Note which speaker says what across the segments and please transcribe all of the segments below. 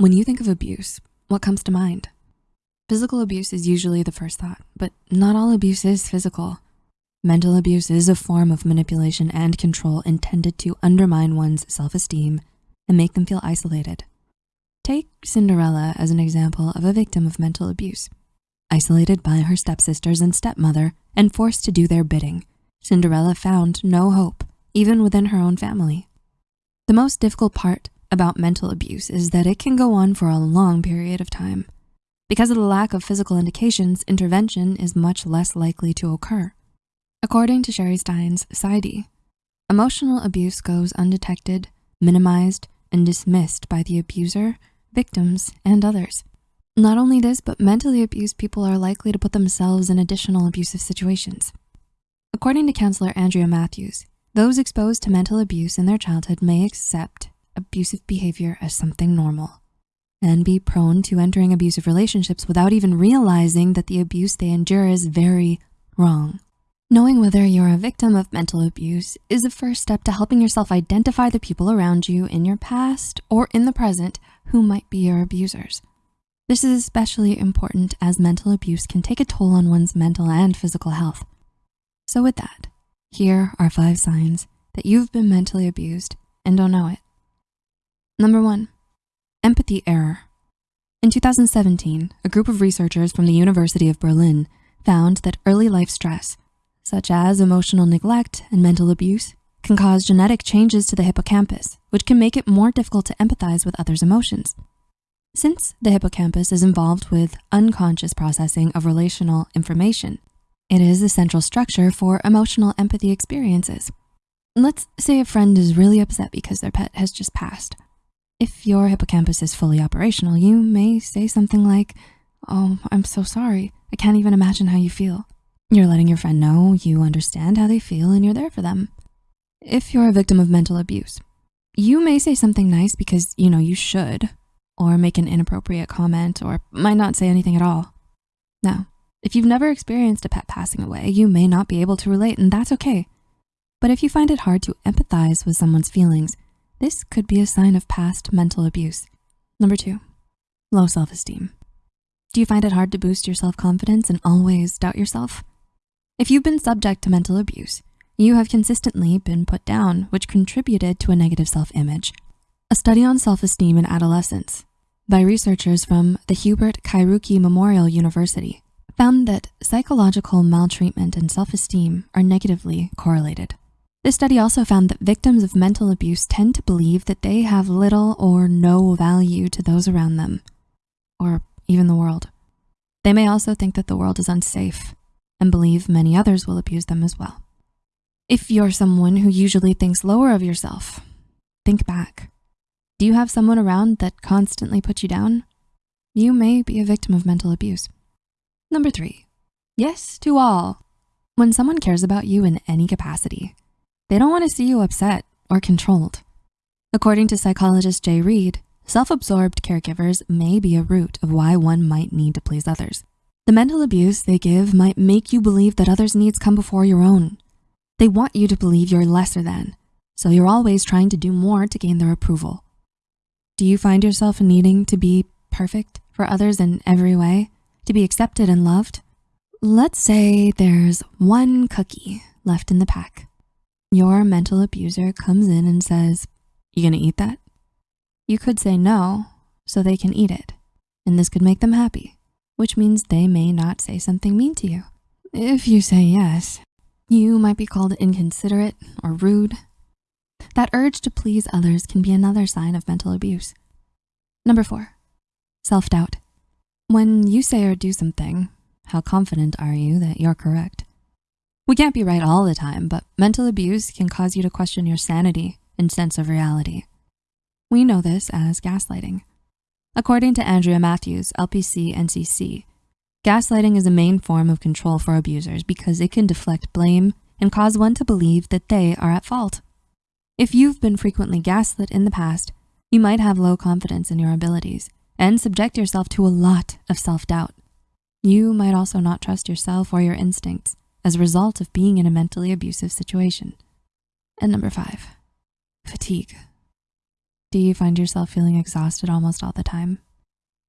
Speaker 1: When you think of abuse, what comes to mind? Physical abuse is usually the first thought, but not all abuse is physical. Mental abuse is a form of manipulation and control intended to undermine one's self-esteem and make them feel isolated. Take Cinderella as an example of a victim of mental abuse. Isolated by her stepsisters and stepmother and forced to do their bidding, Cinderella found no hope, even within her own family. The most difficult part about mental abuse is that it can go on for a long period of time. Because of the lack of physical indications, intervention is much less likely to occur. According to Sherry Stines PsyD, emotional abuse goes undetected, minimized, and dismissed by the abuser, victims, and others. Not only this, but mentally abused people are likely to put themselves in additional abusive situations. According to counselor Andrea Matthews, those exposed to mental abuse in their childhood may accept abusive behavior as something normal and be prone to entering abusive relationships without even realizing that the abuse they endure is very wrong. Knowing whether you're a victim of mental abuse is a first step to helping yourself identify the people around you in your past or in the present who might be your abusers. This is especially important as mental abuse can take a toll on one's mental and physical health. So with that, here are five signs that you've been mentally abused and don't know it. Number one, empathy error. In 2017, a group of researchers from the University of Berlin found that early life stress, such as emotional neglect and mental abuse, can cause genetic changes to the hippocampus, which can make it more difficult to empathize with others' emotions. Since the hippocampus is involved with unconscious processing of relational information, it is the central structure for emotional empathy experiences. Let's say a friend is really upset because their pet has just passed. If your hippocampus is fully operational, you may say something like, oh, I'm so sorry. I can't even imagine how you feel. You're letting your friend know you understand how they feel and you're there for them. If you're a victim of mental abuse, you may say something nice because you know you should, or make an inappropriate comment, or might not say anything at all. Now, if you've never experienced a pet passing away, you may not be able to relate and that's okay. But if you find it hard to empathize with someone's feelings, this could be a sign of past mental abuse. Number two, low self-esteem. Do you find it hard to boost your self-confidence and always doubt yourself? If you've been subject to mental abuse, you have consistently been put down, which contributed to a negative self-image. A study on self-esteem in adolescence by researchers from the Hubert Kairuki Memorial University found that psychological maltreatment and self-esteem are negatively correlated. This study also found that victims of mental abuse tend to believe that they have little or no value to those around them, or even the world. They may also think that the world is unsafe and believe many others will abuse them as well. If you're someone who usually thinks lower of yourself, think back. Do you have someone around that constantly puts you down? You may be a victim of mental abuse. Number three, yes to all. When someone cares about you in any capacity, they don't wanna see you upset or controlled. According to psychologist Jay Reid, self-absorbed caregivers may be a root of why one might need to please others. The mental abuse they give might make you believe that others' needs come before your own. They want you to believe you're lesser than, so you're always trying to do more to gain their approval. Do you find yourself needing to be perfect for others in every way, to be accepted and loved? Let's say there's one cookie left in the pack. Your mental abuser comes in and says, you gonna eat that? You could say no, so they can eat it. And this could make them happy, which means they may not say something mean to you. If you say yes, you might be called inconsiderate or rude. That urge to please others can be another sign of mental abuse. Number four, self-doubt. When you say or do something, how confident are you that you're correct? We can't be right all the time, but mental abuse can cause you to question your sanity and sense of reality. We know this as gaslighting. According to Andrea Matthews, LPC NCC, gaslighting is a main form of control for abusers because it can deflect blame and cause one to believe that they are at fault. If you've been frequently gaslit in the past, you might have low confidence in your abilities and subject yourself to a lot of self-doubt. You might also not trust yourself or your instincts as a result of being in a mentally abusive situation. And number five, fatigue. Do you find yourself feeling exhausted almost all the time?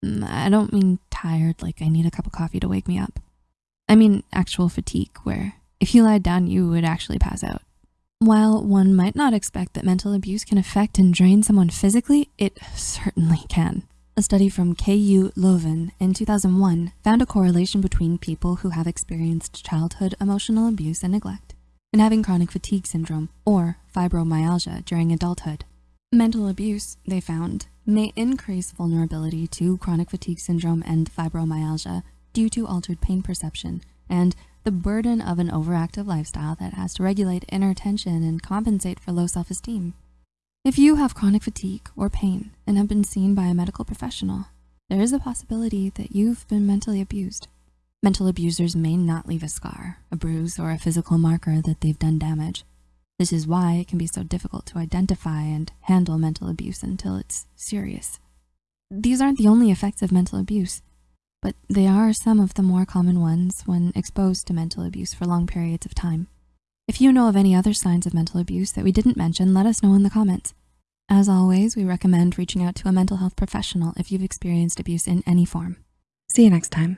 Speaker 1: Mm, I don't mean tired like I need a cup of coffee to wake me up. I mean actual fatigue where if you lied down, you would actually pass out. While one might not expect that mental abuse can affect and drain someone physically, it certainly can. A study from KU Leuven in 2001 found a correlation between people who have experienced childhood emotional abuse and neglect and having chronic fatigue syndrome or fibromyalgia during adulthood. Mental abuse, they found, may increase vulnerability to chronic fatigue syndrome and fibromyalgia due to altered pain perception and the burden of an overactive lifestyle that has to regulate inner tension and compensate for low self-esteem. If you have chronic fatigue or pain and have been seen by a medical professional, there is a possibility that you've been mentally abused. Mental abusers may not leave a scar, a bruise, or a physical marker that they've done damage. This is why it can be so difficult to identify and handle mental abuse until it's serious. These aren't the only effects of mental abuse, but they are some of the more common ones when exposed to mental abuse for long periods of time. If you know of any other signs of mental abuse that we didn't mention, let us know in the comments. As always, we recommend reaching out to a mental health professional if you've experienced abuse in any form. See you next time.